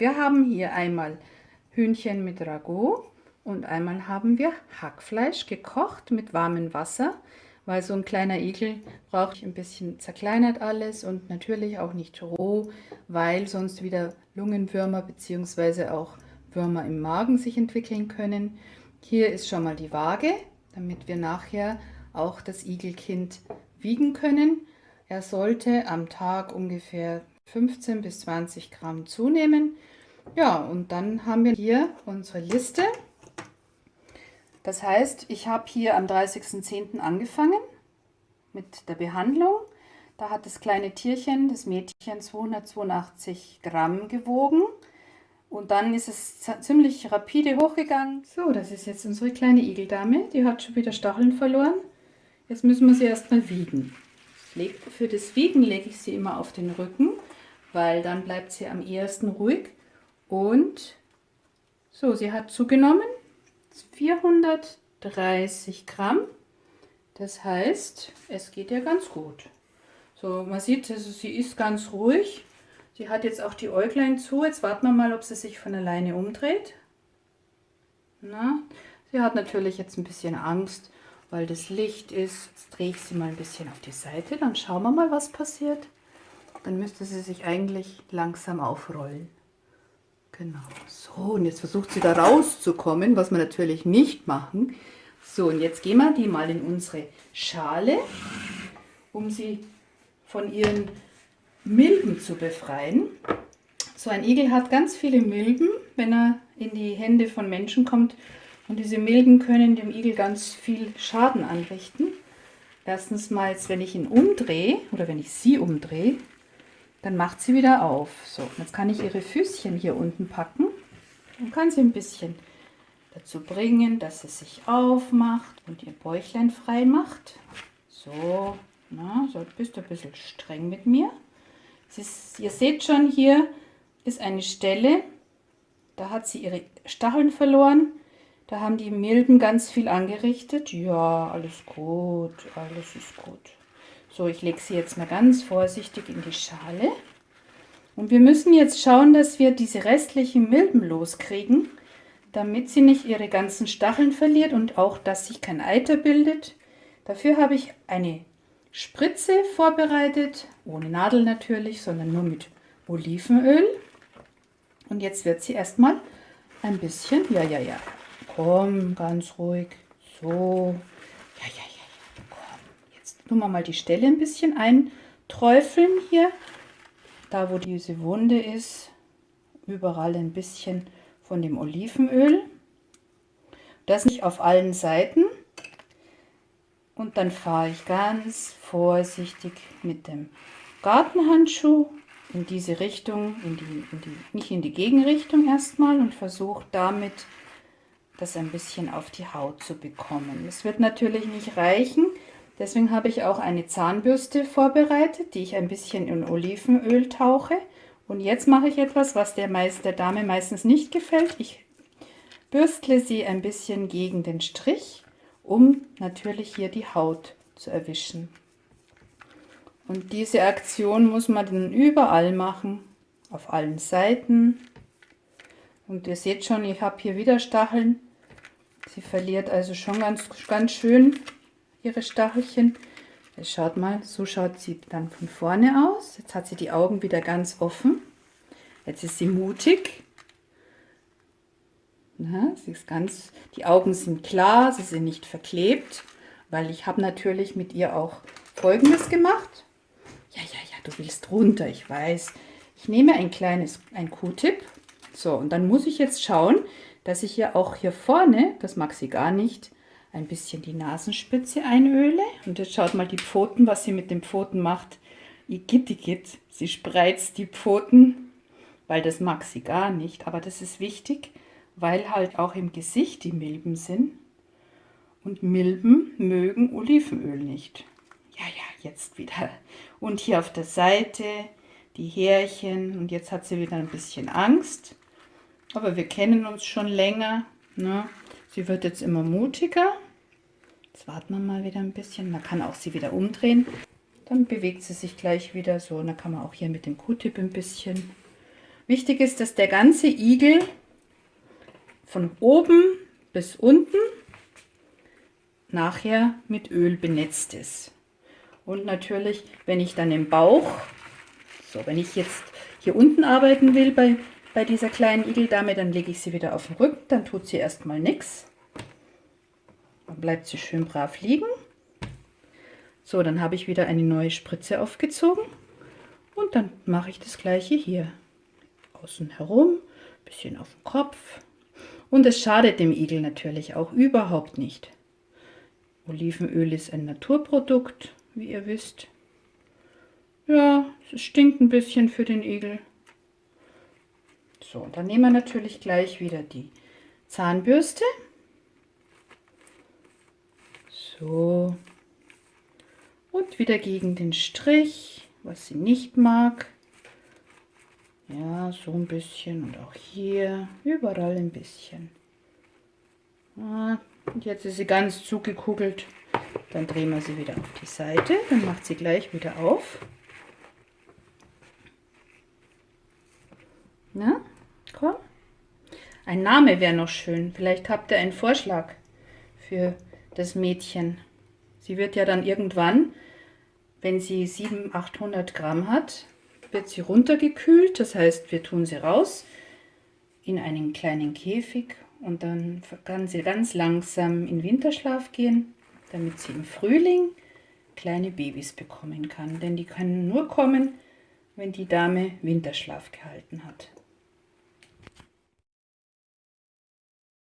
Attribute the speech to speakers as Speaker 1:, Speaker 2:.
Speaker 1: Wir haben hier einmal Hühnchen mit Ragout und einmal haben wir Hackfleisch gekocht mit warmem Wasser, weil so ein kleiner Igel braucht ein bisschen zerkleinert alles und natürlich auch nicht roh, weil sonst wieder Lungenwürmer bzw. auch Würmer im Magen sich entwickeln können. Hier ist schon mal die Waage, damit wir nachher auch das Igelkind wiegen können. Er sollte am Tag ungefähr 15 bis 20 Gramm zunehmen. Ja, und dann haben wir hier unsere Liste. Das heißt, ich habe hier am 30.10. angefangen mit der Behandlung. Da hat das kleine Tierchen, das Mädchen, 282 Gramm gewogen. Und dann ist es ziemlich rapide hochgegangen. So, das ist jetzt unsere kleine Igeldame. Die hat schon wieder Stacheln verloren. Jetzt müssen wir sie erstmal wiegen. Für das Wiegen lege ich sie immer auf den Rücken, weil dann bleibt sie am ehesten ruhig. Und so, sie hat zugenommen 430 Gramm. Das heißt, es geht ja ganz gut. So, man sieht, also sie ist ganz ruhig. Sie hat jetzt auch die Äuglein zu. Jetzt warten wir mal, ob sie sich von alleine umdreht. Na, sie hat natürlich jetzt ein bisschen Angst, weil das Licht ist. Jetzt drehe ich sie mal ein bisschen auf die Seite, dann schauen wir mal, was passiert. Dann müsste sie sich eigentlich langsam aufrollen. Genau, so und jetzt versucht sie da rauszukommen, was wir natürlich nicht machen. So und jetzt gehen wir die mal in unsere Schale, um sie von ihren Milben zu befreien. So ein Igel hat ganz viele Milben, wenn er in die Hände von Menschen kommt, und diese Milben können dem Igel ganz viel Schaden anrichten. Erstens mal, jetzt, wenn ich ihn umdrehe oder wenn ich sie umdrehe, dann macht sie wieder auf. So, jetzt kann ich ihre Füßchen hier unten packen und kann sie ein bisschen dazu bringen, dass sie sich aufmacht und ihr Bäuchlein frei macht. So, na, so bist du ein bisschen streng mit mir. Ist, ihr seht schon, hier ist eine Stelle, da hat sie ihre Stacheln verloren. Da haben die Milben ganz viel angerichtet. Ja, alles gut, alles ist gut. So, ich lege sie jetzt mal ganz vorsichtig in die Schale. Und wir müssen jetzt schauen, dass wir diese restlichen Milben loskriegen, damit sie nicht ihre ganzen Stacheln verliert und auch, dass sich kein Eiter bildet. Dafür habe ich eine Spritze vorbereitet, ohne Nadel natürlich, sondern nur mit Olivenöl. Und jetzt wird sie erstmal ein bisschen, ja, ja, ja, Komm, ganz ruhig. So. Ja, ja, ja, ja. Komm. Jetzt tun wir mal die Stelle ein bisschen einträufeln hier. Da, wo diese Wunde ist, überall ein bisschen von dem Olivenöl. Das nicht auf allen Seiten. Und dann fahre ich ganz vorsichtig mit dem Gartenhandschuh in diese Richtung, in die, in die, nicht in die Gegenrichtung erstmal und versuche damit das ein bisschen auf die Haut zu bekommen. Es wird natürlich nicht reichen, deswegen habe ich auch eine Zahnbürste vorbereitet, die ich ein bisschen in Olivenöl tauche. Und jetzt mache ich etwas, was der, meist, der Dame meistens nicht gefällt. Ich bürstle sie ein bisschen gegen den Strich, um natürlich hier die Haut zu erwischen. Und diese Aktion muss man dann überall machen, auf allen Seiten. Und ihr seht schon, ich habe hier wieder Stacheln. Sie verliert also schon ganz, ganz schön ihre Stachelchen. Schaut mal, so schaut sie dann von vorne aus. Jetzt hat sie die Augen wieder ganz offen. Jetzt ist sie mutig. Na, sie ist ganz, die Augen sind klar, sie sind nicht verklebt, weil ich habe natürlich mit ihr auch Folgendes gemacht. Ja, ja, ja, du willst runter, ich weiß. Ich nehme ein kleines, ein Q-Tip. So, und dann muss ich jetzt schauen, dass ich ja auch hier vorne, das mag sie gar nicht, ein bisschen die Nasenspitze einöle. Und jetzt schaut mal die Pfoten, was sie mit den Pfoten macht. Igitt, igitt, sie spreizt die Pfoten, weil das mag sie gar nicht. Aber das ist wichtig, weil halt auch im Gesicht die Milben sind. Und Milben mögen Olivenöl nicht. Ja, ja, jetzt wieder. Und hier auf der Seite die Härchen. Und jetzt hat sie wieder ein bisschen Angst. Aber wir kennen uns schon länger. Ne? Sie wird jetzt immer mutiger. Jetzt warten wir mal wieder ein bisschen. Man kann auch sie wieder umdrehen. Dann bewegt sie sich gleich wieder so. Und dann kann man auch hier mit dem Q-Tip ein bisschen. Wichtig ist, dass der ganze Igel von oben bis unten nachher mit Öl benetzt ist. Und natürlich, wenn ich dann im Bauch, so wenn ich jetzt hier unten arbeiten will bei, bei dieser kleinen Igeldame, dann lege ich sie wieder auf den Rücken, dann tut sie erstmal nichts. Dann bleibt sie schön brav liegen. So, dann habe ich wieder eine neue Spritze aufgezogen und dann mache ich das gleiche hier. Außen herum, bisschen auf den Kopf. Und es schadet dem Igel natürlich auch überhaupt nicht. Olivenöl ist ein Naturprodukt, wie ihr wisst. Ja, es stinkt ein bisschen für den Igel. So, dann nehmen wir natürlich gleich wieder die Zahnbürste. So. Und wieder gegen den Strich, was sie nicht mag. Ja, so ein bisschen und auch hier, überall ein bisschen. Ah, und jetzt ist sie ganz zugekugelt. Dann drehen wir sie wieder auf die Seite. Dann macht sie gleich wieder auf. Na, komm. Ein Name wäre noch schön. Vielleicht habt ihr einen Vorschlag für das Mädchen. Sie wird ja dann irgendwann, wenn sie 700, 800 Gramm hat, wird sie runtergekühlt. Das heißt, wir tun sie raus in einen kleinen Käfig und dann kann sie ganz langsam in Winterschlaf gehen, damit sie im Frühling kleine Babys bekommen kann. Denn die können nur kommen, wenn die Dame Winterschlaf gehalten hat.